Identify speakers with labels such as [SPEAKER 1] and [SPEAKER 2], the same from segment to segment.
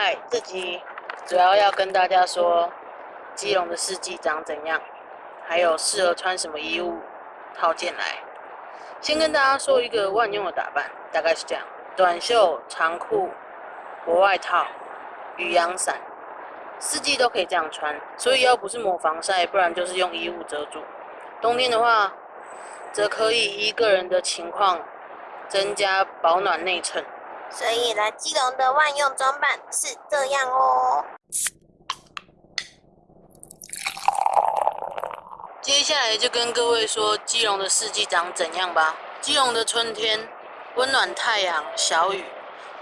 [SPEAKER 1] 嗨，这集主要要跟大家说基隆的四季长怎样，还有适合穿什么衣物套件来。先跟大家说一个万用的打扮，大概是这样：短袖、长裤、薄外套、雨阳伞，四季都可以这样穿。所以要不是抹防晒，不然就是用衣物遮住。冬天的话，则可以依个人的情况增加保暖内衬。
[SPEAKER 2] 所以来基隆的万用装扮是这样哦。
[SPEAKER 1] 接下来就跟各位说基隆的四季长怎样吧。基隆的春天，温暖太阳，小雨，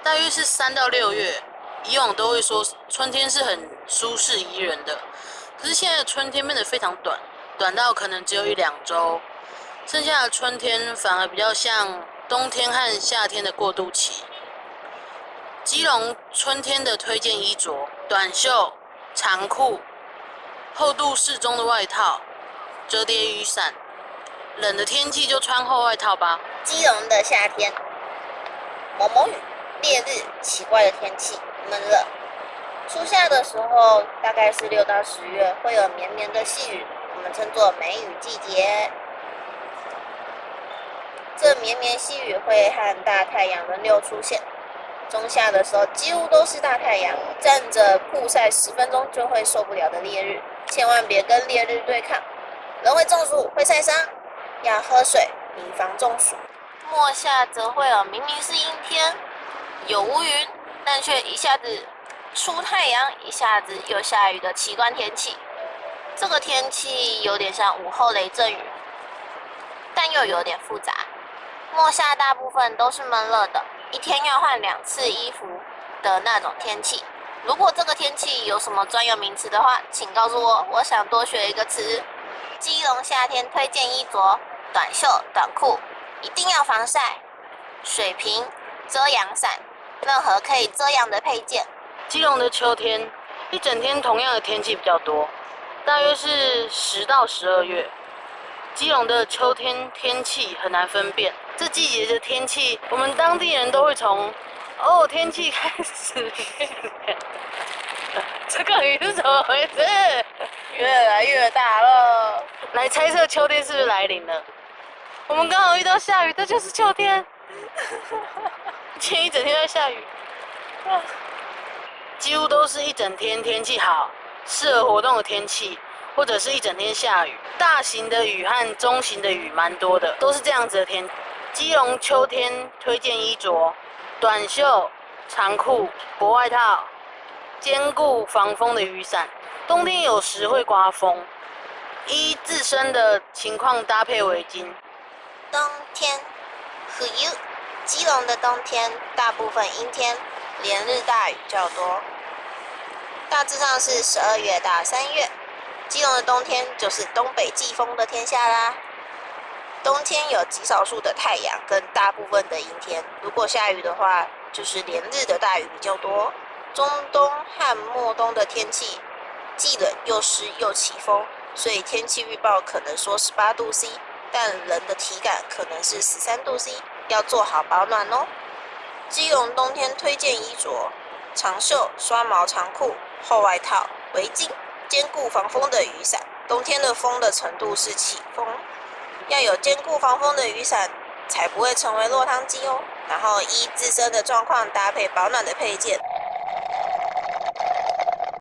[SPEAKER 1] 大约是三到六月。以往都会说春天是很舒适宜人的，可是现在春天变得非常短，短到可能只有一两周，剩下的春天反而比较像冬天和夏天的过渡期。基隆春天的推荐衣着：短袖、长裤、厚度适中的外套、折叠雨伞。冷的天气就穿厚外套吧。
[SPEAKER 2] 基隆的夏天，蒙蒙雨、烈日，奇怪的天气，闷热。初夏的时候，大概是六到十月，会有绵绵的细雨，我们称作梅雨季节。这绵绵细雨会和大太阳轮流出现。中夏的时候几乎都是大太阳，站着曝晒十分钟就会受不了的烈日，千万别跟烈日对抗，人会中暑会晒伤，要喝水以防中暑。末夏则会有明明是阴天，有乌云，但却一下子出太阳，一下子又下雨的奇观天气。这个天气有点像午后雷阵雨，但又有点复杂。末夏大部分都是闷热的。一天要换两次衣服的那种天气。如果这个天气有什么专有名词的话，请告诉我，我想多学一个词。基隆夏天推荐衣着：短袖、短裤，一定要防晒，水瓶、遮阳伞，任何可以遮阳的配件。
[SPEAKER 1] 基隆的秋天，一整天同样的天气比较多，大约是十到十二月。基隆的秋天天气很难分辨。这季节的天气，我们当地人都会从哦天气开始，这个雨是怎么回事？
[SPEAKER 2] 越来越大了，
[SPEAKER 1] 来猜测秋天是不是来临了？我们刚好遇到下雨，这就是秋天。今天一整天在下雨，几乎都是一整天天气好，适合活动的天气，或者是一整天下雨，大型的雨和中型的雨蛮多的，都是这样子的天。基隆秋天推荐衣着：短袖、长裤、薄外套，兼顾防风的雨伞。冬天有时会刮风，依自身的情况搭配围巾。
[SPEAKER 2] 冬天，Who you？基隆的冬天大部分阴天，连日大雨较多，大致上是十二月到三月。基隆的冬天就是东北季风的天下啦。冬天有极少数的太阳跟大部分的阴天，如果下雨的话，就是连日的大雨比较多。中冬和末冬的天气既冷又湿又起风，所以天气预报可能说十八度 C，但人的体感可能是十三度 C，要做好保暖哦。基隆冬天推荐衣着：长袖、刷毛长裤、厚外套、围巾，兼顾防风的雨伞。冬天的风的程度是起风。要有坚固防风的雨伞，才不会成为落汤鸡哦。然后依自身的状况搭配保暖的配件。